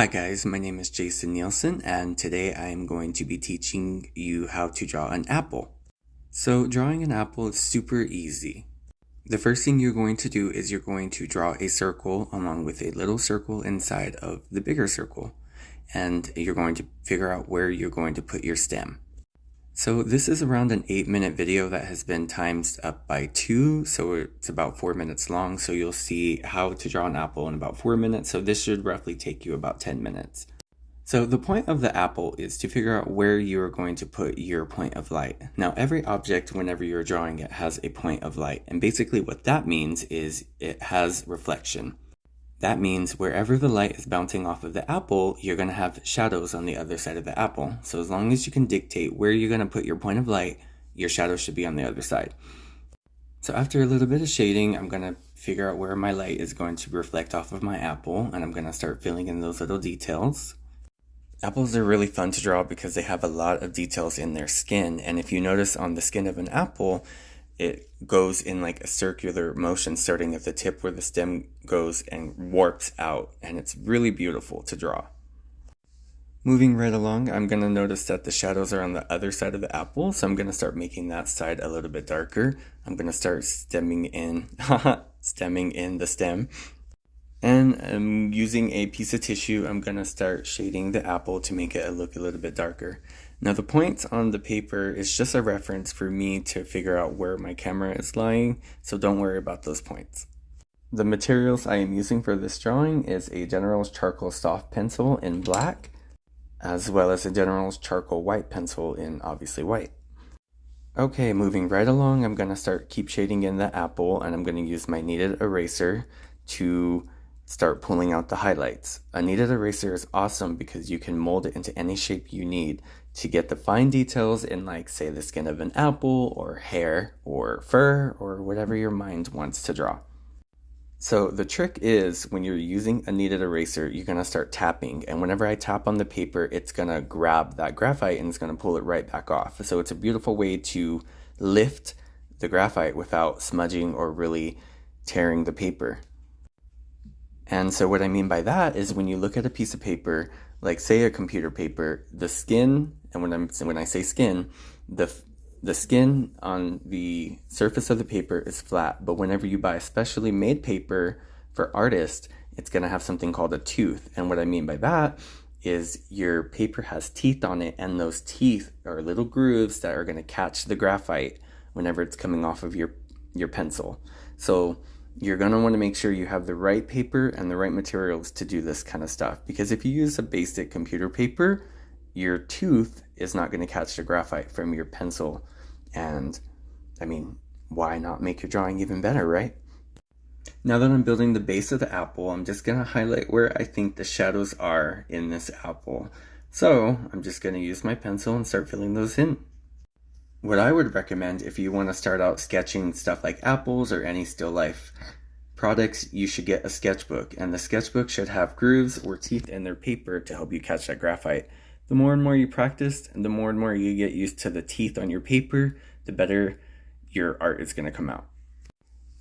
Hi guys, my name is Jason Nielsen and today I am going to be teaching you how to draw an apple. So drawing an apple is super easy. The first thing you're going to do is you're going to draw a circle along with a little circle inside of the bigger circle and you're going to figure out where you're going to put your stem. So this is around an 8 minute video that has been timed up by 2, so it's about 4 minutes long, so you'll see how to draw an apple in about 4 minutes, so this should roughly take you about 10 minutes. So the point of the apple is to figure out where you are going to put your point of light. Now every object whenever you're drawing it has a point of light, and basically what that means is it has reflection. That means wherever the light is bouncing off of the apple, you're going to have shadows on the other side of the apple. So as long as you can dictate where you're going to put your point of light, your shadow should be on the other side. So after a little bit of shading, I'm going to figure out where my light is going to reflect off of my apple, and I'm going to start filling in those little details. Apples are really fun to draw because they have a lot of details in their skin, and if you notice on the skin of an apple, it goes in like a circular motion starting at the tip where the stem goes and warps out and it's really beautiful to draw. Moving right along, I'm going to notice that the shadows are on the other side of the apple, so I'm going to start making that side a little bit darker. I'm going to start stemming in, stemming in the stem. And I'm using a piece of tissue, I'm going to start shading the apple to make it look a little bit darker. Now the points on the paper is just a reference for me to figure out where my camera is lying, so don't worry about those points. The materials I am using for this drawing is a General's Charcoal Soft Pencil in black, as well as a General's Charcoal White Pencil in obviously white. Okay, moving right along, I'm going to start keep shading in the apple, and I'm going to use my kneaded eraser to start pulling out the highlights. A kneaded eraser is awesome because you can mold it into any shape you need to get the fine details in like say the skin of an apple or hair or fur or whatever your mind wants to draw. So the trick is when you're using a kneaded eraser, you're gonna start tapping and whenever I tap on the paper, it's gonna grab that graphite and it's gonna pull it right back off. So it's a beautiful way to lift the graphite without smudging or really tearing the paper. And so what I mean by that is when you look at a piece of paper, like say a computer paper, the skin, and when I'm when I say skin, the the skin on the surface of the paper is flat, but whenever you buy specially made paper for artists, it's going to have something called a tooth. And what I mean by that is your paper has teeth on it, and those teeth are little grooves that are going to catch the graphite whenever it's coming off of your, your pencil. So you're going to want to make sure you have the right paper and the right materials to do this kind of stuff. Because if you use a basic computer paper, your tooth is not going to catch the graphite from your pencil. And I mean, why not make your drawing even better, right? Now that I'm building the base of the apple, I'm just going to highlight where I think the shadows are in this apple. So I'm just going to use my pencil and start filling those in. What I would recommend if you want to start out sketching stuff like apples or any still life products, you should get a sketchbook. And the sketchbook should have grooves or teeth in their paper to help you catch that graphite. The more and more you practice and the more and more you get used to the teeth on your paper, the better your art is going to come out.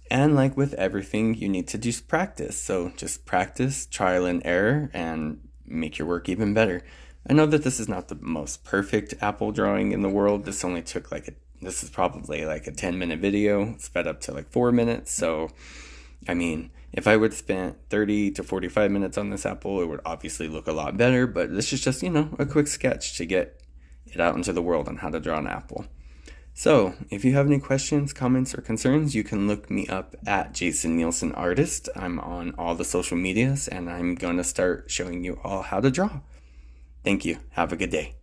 And like with everything, you need to just practice. So just practice, trial and error, and make your work even better. I know that this is not the most perfect apple drawing in the world. This only took like a, this is probably like a 10 minute video, sped up to like four minutes. So, I mean, if I would spent 30 to 45 minutes on this apple, it would obviously look a lot better, but this is just, you know, a quick sketch to get it out into the world on how to draw an apple. So, if you have any questions, comments, or concerns, you can look me up at Jason Nielsen Artist. I'm on all the social medias, and I'm going to start showing you all how to draw. Thank you. Have a good day.